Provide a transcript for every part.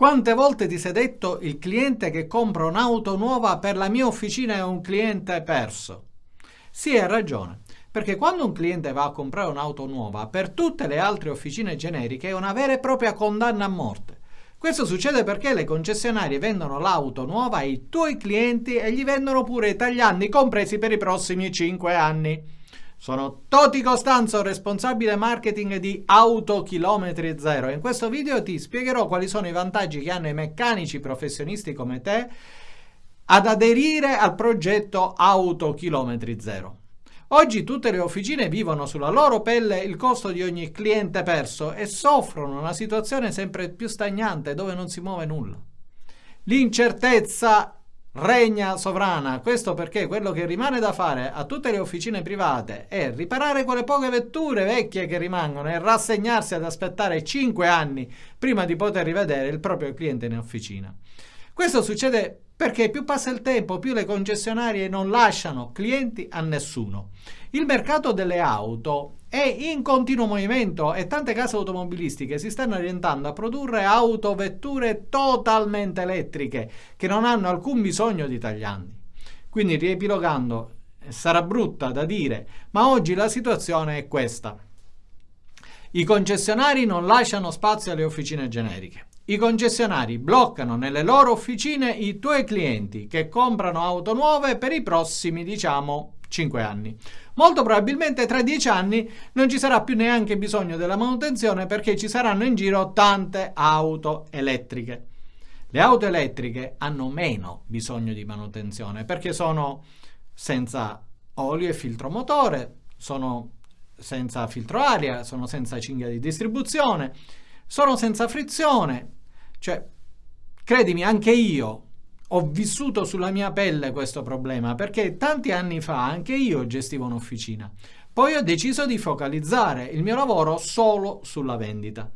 Quante volte ti sei detto il cliente che compra un'auto nuova per la mia officina è un cliente perso? Sì, hai ragione, perché quando un cliente va a comprare un'auto nuova, per tutte le altre officine generiche è una vera e propria condanna a morte. Questo succede perché le concessionarie vendono l'auto nuova ai tuoi clienti e gli vendono pure i tagliandi compresi per i prossimi 5 anni. Sono Toti Costanzo, responsabile marketing di Auto Chilometri Zero in questo video ti spiegherò quali sono i vantaggi che hanno i meccanici professionisti come te ad aderire al progetto Auto Chilometri Zero. Oggi tutte le officine vivono sulla loro pelle il costo di ogni cliente perso e soffrono una situazione sempre più stagnante dove non si muove nulla. L'incertezza regna sovrana. Questo perché quello che rimane da fare a tutte le officine private è riparare quelle poche vetture vecchie che rimangono e rassegnarsi ad aspettare 5 anni prima di poter rivedere il proprio cliente in officina. Questo succede perché più passa il tempo, più le concessionarie non lasciano clienti a nessuno. Il mercato delle auto è in continuo movimento e tante case automobilistiche si stanno orientando a produrre autovetture totalmente elettriche che non hanno alcun bisogno di tagliandi. Quindi riepilogando, sarà brutta da dire, ma oggi la situazione è questa. I concessionari non lasciano spazio alle officine generiche. I concessionari bloccano nelle loro officine i tuoi clienti che comprano auto nuove per i prossimi, diciamo, 5 anni. Molto probabilmente tra 10 anni non ci sarà più neanche bisogno della manutenzione perché ci saranno in giro tante auto elettriche. Le auto elettriche hanno meno bisogno di manutenzione perché sono senza olio e filtro motore, sono senza filtro aria, sono senza cinghia di distribuzione, sono senza frizione, cioè, credimi, anche io ho vissuto sulla mia pelle questo problema perché tanti anni fa anche io gestivo un'officina. Poi ho deciso di focalizzare il mio lavoro solo sulla vendita.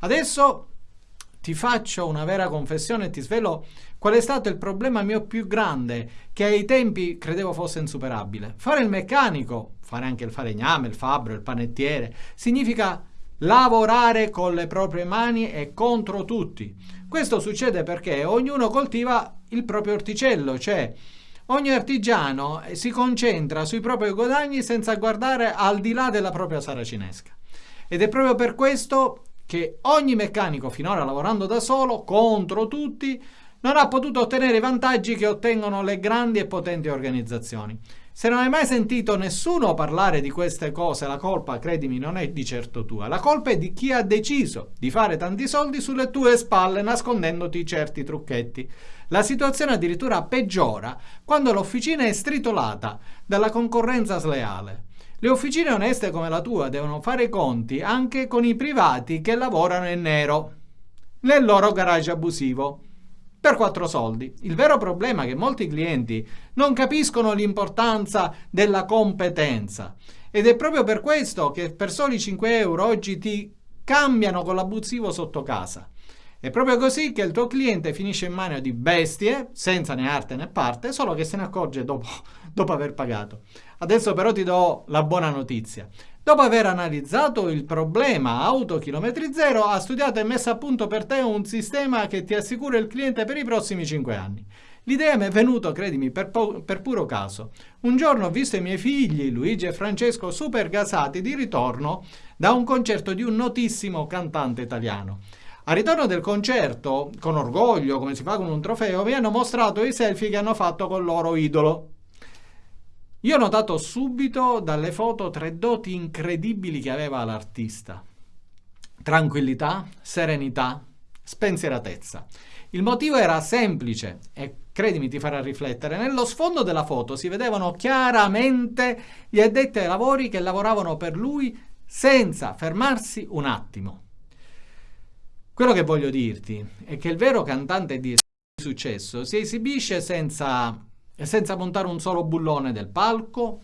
Adesso ti faccio una vera confessione e ti svelo qual è stato il problema mio più grande che ai tempi credevo fosse insuperabile. Fare il meccanico, fare anche il falegname, il fabbro, il panettiere, significa lavorare con le proprie mani e contro tutti. Questo succede perché ognuno coltiva il proprio orticello, cioè ogni artigiano si concentra sui propri guadagni senza guardare al di là della propria saracinesca. Ed è proprio per questo che ogni meccanico finora lavorando da solo contro tutti non ha potuto ottenere i vantaggi che ottengono le grandi e potenti organizzazioni. Se non hai mai sentito nessuno parlare di queste cose, la colpa, credimi, non è di certo tua. La colpa è di chi ha deciso di fare tanti soldi sulle tue spalle nascondendoti certi trucchetti. La situazione addirittura peggiora quando l'officina è stritolata dalla concorrenza sleale. Le officine oneste come la tua devono fare i conti anche con i privati che lavorano in nero nel loro garage abusivo per quattro soldi. Il vero problema è che molti clienti non capiscono l'importanza della competenza ed è proprio per questo che per soli 5 euro oggi ti cambiano con l'abusivo sotto casa. È proprio così che il tuo cliente finisce in mano di bestie, senza né arte né parte, solo che se ne accorge dopo, dopo aver pagato. Adesso però ti do la buona notizia. Dopo aver analizzato il problema auto chilometri zero, ha studiato e messo a punto per te un sistema che ti assicura il cliente per i prossimi 5 anni. L'idea mi è venuta, credimi, per, per, puro caso. Un giorno ho visto i miei figli, Luigi e Francesco, super gasati di ritorno da un concerto di un notissimo cantante italiano. A ritorno del concerto, con orgoglio, come si fa con un trofeo, mi hanno mostrato i selfie che hanno fatto con il loro idolo. Io ho notato subito dalle foto tre doti incredibili che aveva l'artista. Tranquillità, serenità, spensieratezza. Il motivo era semplice e credimi ti farà riflettere. Nello sfondo della foto si vedevano chiaramente gli addetti ai lavori che lavoravano per lui senza fermarsi un attimo. Quello che voglio dirti è che il vero cantante di successo si esibisce senza senza montare un solo bullone del palco,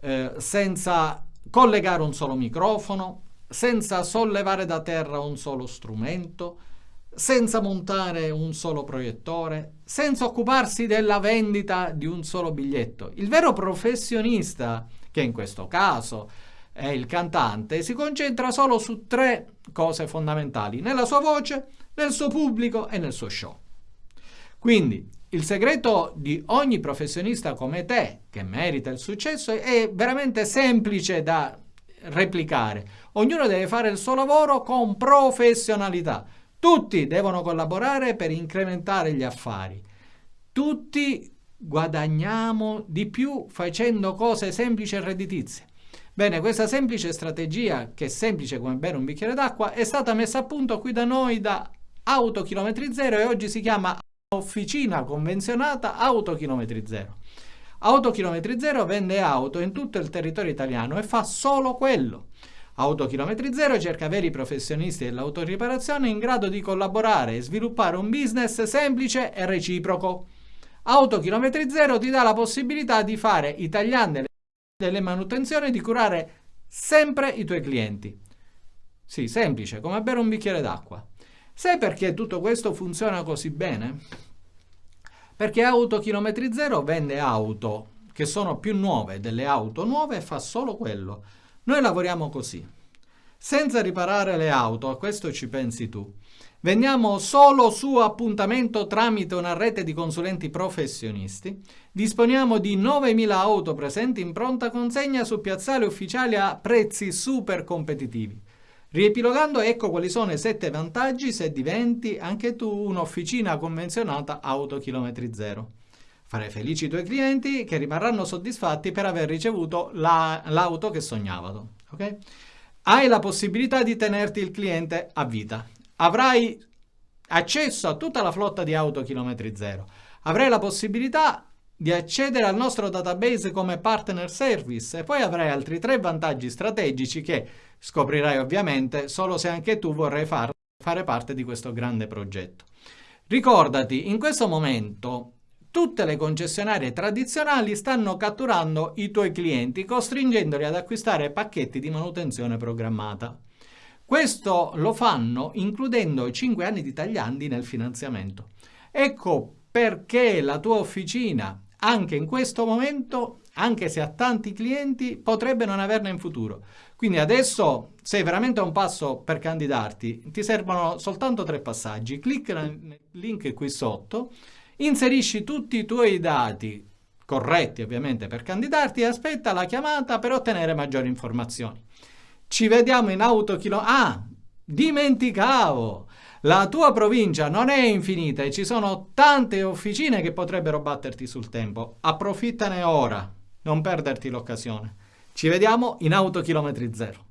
eh, senza collegare un solo microfono, senza sollevare da terra un solo strumento, senza montare un solo proiettore, senza occuparsi della vendita di un solo biglietto. Il vero professionista, che in questo caso è il cantante, si concentra solo su tre cose fondamentali, nella sua voce, nel suo pubblico e nel suo show. Quindi il segreto di ogni professionista come te, che merita il successo, è veramente semplice da replicare. Ognuno deve fare il suo lavoro con professionalità. Tutti devono collaborare per incrementare gli affari. Tutti guadagniamo di più facendo cose semplici e redditizie. Bene, questa semplice strategia, che è semplice come bere un bicchiere d'acqua, è stata messa a punto qui da noi da Autochilometri Zero e oggi si chiama Officina Convenzionata Autochilometri Zero. Autochilometri Zero vende auto in tutto il territorio italiano e fa solo quello. Autochilometri Zero cerca veri professionisti dell'autoriparazione in grado di collaborare e sviluppare un business semplice e reciproco. Autochilometri Zero ti dà la possibilità di fare i tagliandi delle manutenzioni e di curare sempre i tuoi clienti. Sì, semplice, come bere un bicchiere d'acqua. Sai perché tutto questo funziona così bene? Perché Autochilometri Zero vende auto che sono più nuove delle auto nuove e fa solo quello. Noi lavoriamo così. Senza riparare le auto, a questo ci pensi tu. Vendiamo solo su appuntamento tramite una rete di consulenti professionisti. Disponiamo di 9.000 auto presenti in pronta consegna su piazzali ufficiali a prezzi super competitivi. Riepilogando ecco quali sono i 7 vantaggi se diventi anche tu un'officina convenzionata auto chilometri zero. Fare felici i tuoi clienti che rimarranno soddisfatti per aver ricevuto l'auto la, che sognavano. Okay? Hai la possibilità di tenerti il cliente a vita. Avrai accesso a tutta la flotta di auto chilometri zero. Avrai la possibilità di accedere al nostro database come partner service e poi avrai altri tre vantaggi strategici che scoprirai ovviamente solo se anche tu vorrai far, fare parte di questo grande progetto. Ricordati, in questo momento Tutte le concessionarie tradizionali stanno catturando i tuoi clienti, costringendoli ad acquistare pacchetti di manutenzione programmata. Questo lo fanno includendo 5 anni di tagliandi nel finanziamento. Ecco perché la tua officina, anche in questo momento, anche se ha tanti clienti, potrebbe non averne in futuro. Quindi adesso sei veramente a un passo per candidarti, ti servono soltanto tre passaggi. Clicca nel link qui sotto Inserisci tutti i tuoi dati, corretti ovviamente per candidarti, e aspetta la chiamata per ottenere maggiori informazioni. Ci vediamo in autochilo... Ah, dimenticavo! La tua provincia non è infinita e ci sono tante officine che potrebbero batterti sul tempo. Approfittane ora, non perderti l'occasione. Ci vediamo in autochilometri zero.